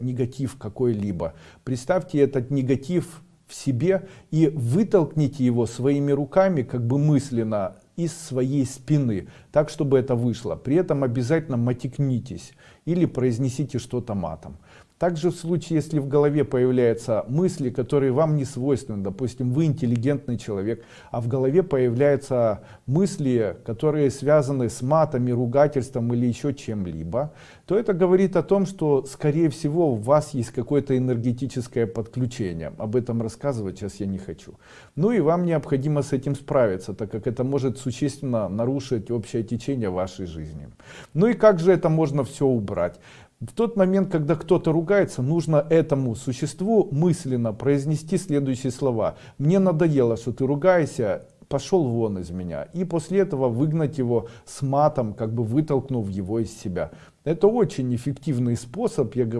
негатив какой-либо. Представьте этот негатив в себе и вытолкните его своими руками, как бы мысленно, из своей спины, так, чтобы это вышло. При этом обязательно матекнитесь или произнесите что-то матом. Также в случае, если в голове появляются мысли, которые вам не свойственны, допустим, вы интеллигентный человек, а в голове появляются мысли, которые связаны с матами, ругательством или еще чем-либо, то это говорит о том, что, скорее всего, у вас есть какое-то энергетическое подключение. Об этом рассказывать сейчас я не хочу. Ну и вам необходимо с этим справиться, так как это может существенно нарушить общее течение вашей жизни. Ну и как же это можно все убрать? В тот момент, когда кто-то ругается, нужно этому существу мысленно произнести следующие слова. «Мне надоело, что ты ругаешься, пошел вон из меня». И после этого выгнать его с матом, как бы вытолкнув его из себя. Это очень эффективный способ, я говорю.